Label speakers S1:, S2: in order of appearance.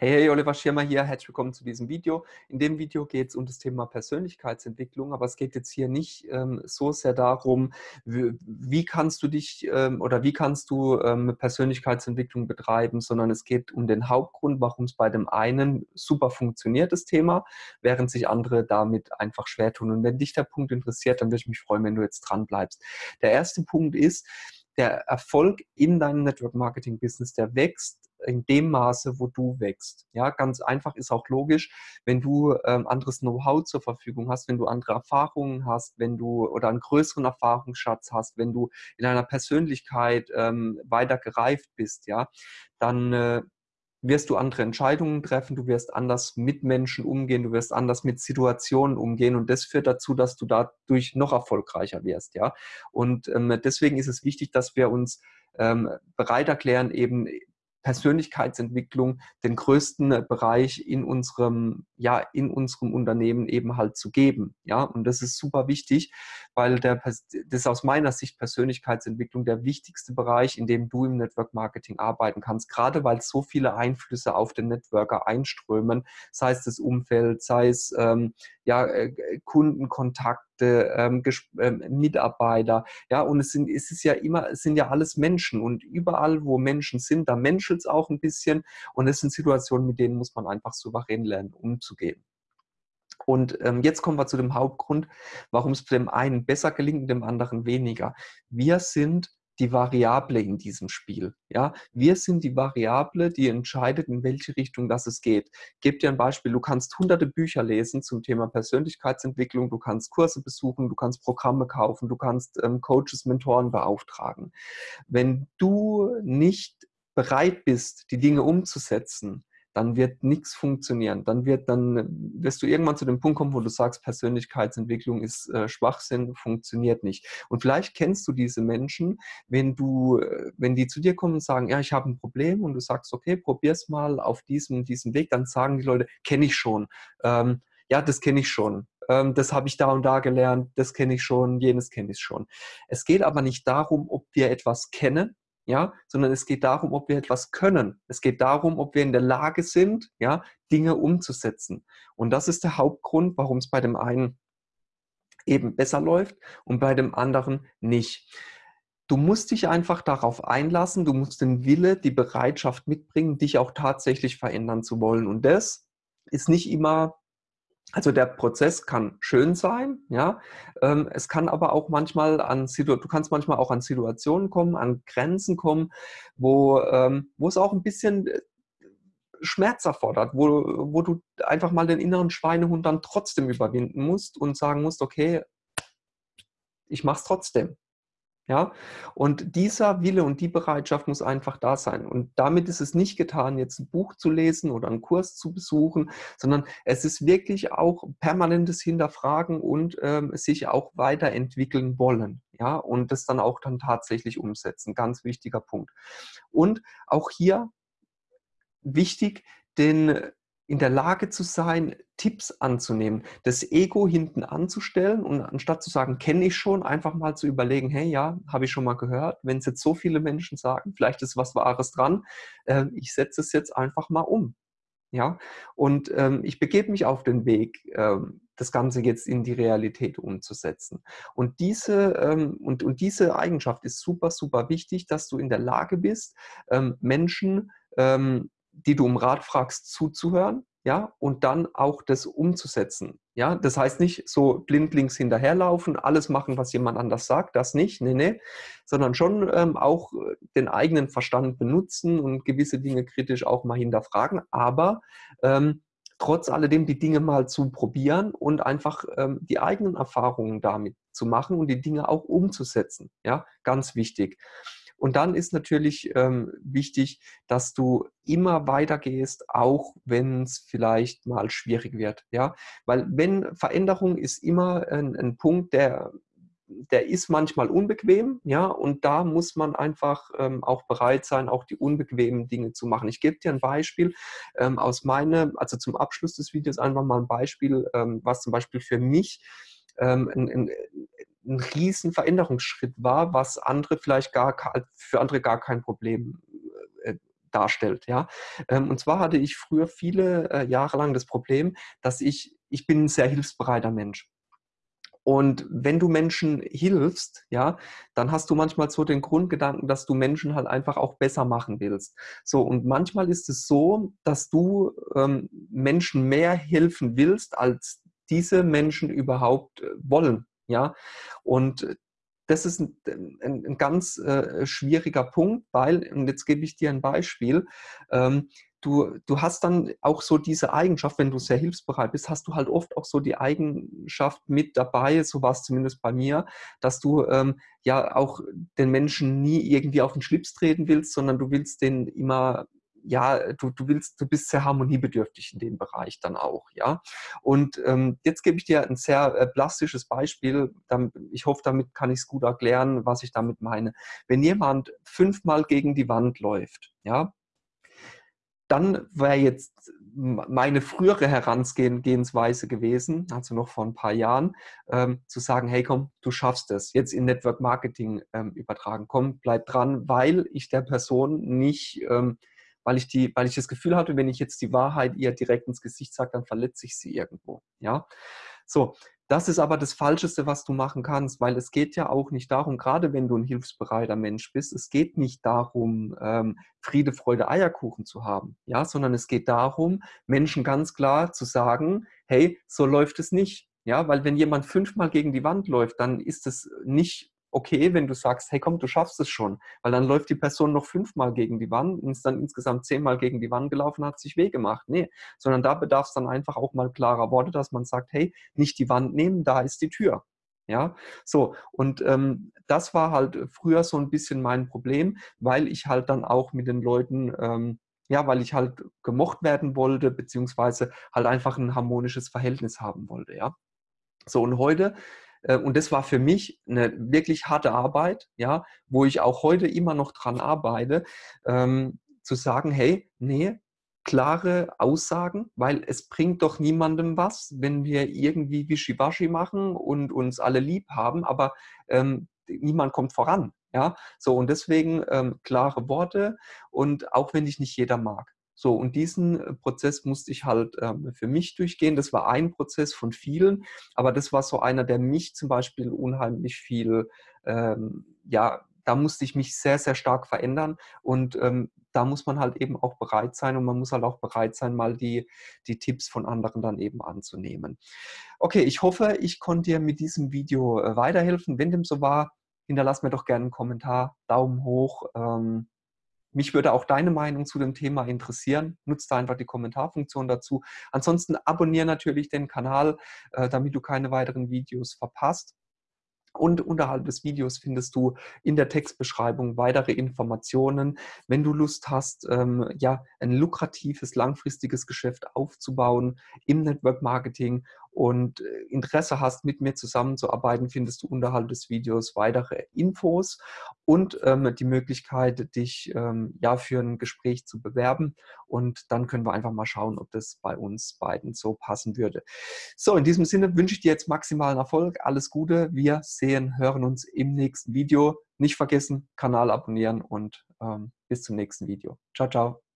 S1: Hey, hey, Oliver Schirmer hier, herzlich willkommen zu diesem Video. In dem Video geht es um das Thema Persönlichkeitsentwicklung, aber es geht jetzt hier nicht ähm, so sehr darum, wie, wie, kannst du dich ähm, oder wie kannst du ähm, Persönlichkeitsentwicklung betreiben, sondern es geht um den Hauptgrund, warum es bei dem einen super funktioniert, das Thema, während sich andere damit einfach schwer tun. Und wenn dich der Punkt interessiert, dann würde ich mich freuen, wenn du jetzt dran bleibst. Der erste Punkt ist, der Erfolg in deinem Network Marketing Business, der wächst in dem Maße, wo du wächst. Ja, ganz einfach ist auch logisch, wenn du ähm, anderes Know-how zur Verfügung hast, wenn du andere Erfahrungen hast, wenn du oder einen größeren Erfahrungsschatz hast, wenn du in deiner Persönlichkeit ähm, weiter gereift bist, ja, dann äh, wirst du andere Entscheidungen treffen, du wirst anders mit Menschen umgehen, du wirst anders mit Situationen umgehen und das führt dazu, dass du dadurch noch erfolgreicher wirst, ja. Und ähm, deswegen ist es wichtig, dass wir uns ähm, bereit erklären, eben Persönlichkeitsentwicklung den größten äh, Bereich in unserem, ja, in unserem Unternehmen eben halt zu geben. Ja, und das ist super wichtig, weil der, das ist aus meiner Sicht Persönlichkeitsentwicklung der wichtigste Bereich, in dem du im Network Marketing arbeiten kannst, gerade weil so viele Einflüsse auf den Networker einströmen, sei es das Umfeld, sei es ähm, ja, äh, Kundenkontakt, ähm, ähm, Mitarbeiter, ja, und es sind, es ist ja immer, es sind ja alles Menschen und überall, wo Menschen sind, da menschelt es auch ein bisschen und es sind Situationen, mit denen muss man einfach souverän lernen, umzugehen. Und ähm, jetzt kommen wir zu dem Hauptgrund, warum es dem einen besser gelingt, dem anderen weniger. Wir sind die Variable in diesem Spiel. Ja, wir sind die Variable, die entscheidet, in welche Richtung das es geht. Ich gebe dir ein Beispiel. Du kannst hunderte Bücher lesen zum Thema Persönlichkeitsentwicklung. Du kannst Kurse besuchen, du kannst Programme kaufen, du kannst ähm, Coaches, Mentoren beauftragen. Wenn du nicht bereit bist, die Dinge umzusetzen, dann wird nichts funktionieren. Dann wird dann wirst du irgendwann zu dem Punkt kommen, wo du sagst, Persönlichkeitsentwicklung ist äh, Schwachsinn, funktioniert nicht. Und vielleicht kennst du diese Menschen, wenn du, äh, wenn die zu dir kommen und sagen, ja, ich habe ein Problem und du sagst, okay, probier's mal auf diesem, diesem Weg, dann sagen die Leute, kenne ich schon. Ähm, ja, das kenne ich schon. Ähm, das habe ich da und da gelernt, das kenne ich schon, jenes kenne ich schon. Es geht aber nicht darum, ob wir etwas kennen, ja, sondern es geht darum, ob wir etwas können. Es geht darum, ob wir in der Lage sind, ja, Dinge umzusetzen. Und das ist der Hauptgrund, warum es bei dem einen eben besser läuft und bei dem anderen nicht. Du musst dich einfach darauf einlassen, du musst den Wille, die Bereitschaft mitbringen, dich auch tatsächlich verändern zu wollen. Und das ist nicht immer also der Prozess kann schön sein, ja. Ähm, es kann aber auch manchmal an du kannst manchmal auch an Situationen kommen, an Grenzen kommen, wo, ähm, wo es auch ein bisschen äh, Schmerz erfordert, wo, wo du einfach mal den inneren Schweinehund dann trotzdem überwinden musst und sagen musst, okay, ich mach's trotzdem. Ja, und dieser Wille und die Bereitschaft muss einfach da sein. Und damit ist es nicht getan, jetzt ein Buch zu lesen oder einen Kurs zu besuchen, sondern es ist wirklich auch permanentes Hinterfragen und ähm, sich auch weiterentwickeln wollen. Ja, und das dann auch dann tatsächlich umsetzen. Ganz wichtiger Punkt. Und auch hier wichtig, den in der Lage zu sein, Tipps anzunehmen, das Ego hinten anzustellen und anstatt zu sagen, kenne ich schon, einfach mal zu überlegen, hey, ja, habe ich schon mal gehört, wenn es jetzt so viele Menschen sagen, vielleicht ist was Wahres dran, äh, ich setze es jetzt einfach mal um. Ja, und ähm, ich begebe mich auf den Weg, ähm, das Ganze jetzt in die Realität umzusetzen. Und diese, ähm, und, und diese Eigenschaft ist super, super wichtig, dass du in der Lage bist, ähm, Menschen ähm, die du um Rat fragst, zuzuhören, ja, und dann auch das umzusetzen. Ja, das heißt nicht so blindlings hinterherlaufen, alles machen, was jemand anders sagt, das nicht, nee, nee, sondern schon ähm, auch den eigenen Verstand benutzen und gewisse Dinge kritisch auch mal hinterfragen, aber ähm, trotz alledem die Dinge mal zu probieren und einfach ähm, die eigenen Erfahrungen damit zu machen und die Dinge auch umzusetzen. Ja, ganz wichtig. Und dann ist natürlich ähm, wichtig, dass du immer weitergehst, auch wenn es vielleicht mal schwierig wird. Ja, weil wenn Veränderung ist immer ein, ein Punkt, der der ist manchmal unbequem, ja, und da muss man einfach ähm, auch bereit sein, auch die unbequemen Dinge zu machen. Ich gebe dir ein Beispiel ähm, aus meinem, also zum Abschluss des Videos einfach mal ein Beispiel, ähm, was zum Beispiel für mich ähm, ein, ein, ein riesen Veränderungsschritt war, was andere vielleicht gar für andere gar kein Problem äh, darstellt. Ja? Ähm, und zwar hatte ich früher viele äh, Jahre lang das Problem, dass ich, ich bin ein sehr hilfsbereiter Mensch. Und wenn du Menschen hilfst, ja, dann hast du manchmal so den Grundgedanken, dass du Menschen halt einfach auch besser machen willst. So, und manchmal ist es so, dass du ähm, Menschen mehr helfen willst, als diese Menschen überhaupt äh, wollen. Ja, und das ist ein, ein, ein ganz äh, schwieriger Punkt, weil, und jetzt gebe ich dir ein Beispiel, ähm, du, du hast dann auch so diese Eigenschaft, wenn du sehr hilfsbereit bist, hast du halt oft auch so die Eigenschaft mit dabei, so war es zumindest bei mir, dass du ähm, ja auch den Menschen nie irgendwie auf den Schlips treten willst, sondern du willst den immer ja, du, du willst, du bist sehr harmoniebedürftig in dem Bereich dann auch, ja. Und ähm, jetzt gebe ich dir ein sehr äh, plastisches Beispiel. Ich hoffe, damit kann ich es gut erklären, was ich damit meine. Wenn jemand fünfmal gegen die Wand läuft, ja, dann wäre jetzt meine frühere Herangehensweise gewesen, also noch vor ein paar Jahren, ähm, zu sagen, hey komm, du schaffst es, jetzt in Network Marketing ähm, übertragen, komm, bleib dran, weil ich der Person nicht, ähm, weil ich, die, weil ich das Gefühl hatte, wenn ich jetzt die Wahrheit ihr direkt ins Gesicht sage, dann verletze ich sie irgendwo. Ja? So, das ist aber das Falscheste, was du machen kannst, weil es geht ja auch nicht darum, gerade wenn du ein hilfsbereiter Mensch bist, es geht nicht darum, ähm, Friede, Freude, Eierkuchen zu haben, ja, sondern es geht darum, Menschen ganz klar zu sagen, hey, so läuft es nicht. Ja, weil wenn jemand fünfmal gegen die Wand läuft, dann ist es nicht okay, wenn du sagst, hey komm, du schaffst es schon, weil dann läuft die Person noch fünfmal gegen die Wand und ist dann insgesamt zehnmal gegen die Wand gelaufen, hat sich weh gemacht. Nee, sondern da bedarf es dann einfach auch mal klarer Worte, dass man sagt, hey, nicht die Wand nehmen, da ist die Tür. Ja, so und ähm, das war halt früher so ein bisschen mein Problem, weil ich halt dann auch mit den Leuten ähm, ja, weil ich halt gemocht werden wollte, beziehungsweise halt einfach ein harmonisches Verhältnis haben wollte, ja. So, und heute und das war für mich eine wirklich harte Arbeit, ja, wo ich auch heute immer noch dran arbeite, ähm, zu sagen, hey, nee, klare Aussagen, weil es bringt doch niemandem was, wenn wir irgendwie Wischiwaschi machen und uns alle lieb haben, aber ähm, niemand kommt voran. Ja, so und deswegen ähm, klare Worte und auch wenn dich nicht jeder mag. So, und diesen äh, Prozess musste ich halt ähm, für mich durchgehen. Das war ein Prozess von vielen, aber das war so einer, der mich zum Beispiel unheimlich viel, ähm, ja, da musste ich mich sehr, sehr stark verändern und ähm, da muss man halt eben auch bereit sein und man muss halt auch bereit sein, mal die, die Tipps von anderen dann eben anzunehmen. Okay, ich hoffe, ich konnte dir mit diesem Video äh, weiterhelfen. Wenn dem so war, hinterlass mir doch gerne einen Kommentar, Daumen hoch. Ähm, mich würde auch deine Meinung zu dem Thema interessieren. Nutze da einfach die Kommentarfunktion dazu. Ansonsten abonniere natürlich den Kanal, äh, damit du keine weiteren Videos verpasst. Und unterhalb des Videos findest du in der Textbeschreibung weitere Informationen. Wenn du Lust hast, ähm, ja, ein lukratives, langfristiges Geschäft aufzubauen im Network Marketing und äh, Interesse hast, mit mir zusammenzuarbeiten, findest du unterhalb des Videos weitere Infos und ähm, die Möglichkeit, dich ähm, ja für ein Gespräch zu bewerben. Und dann können wir einfach mal schauen, ob das bei uns beiden so passen würde. So, in diesem Sinne wünsche ich dir jetzt maximalen Erfolg. Alles Gute. Wir sehen, hören uns im nächsten Video. Nicht vergessen, Kanal abonnieren und ähm, bis zum nächsten Video. Ciao, ciao.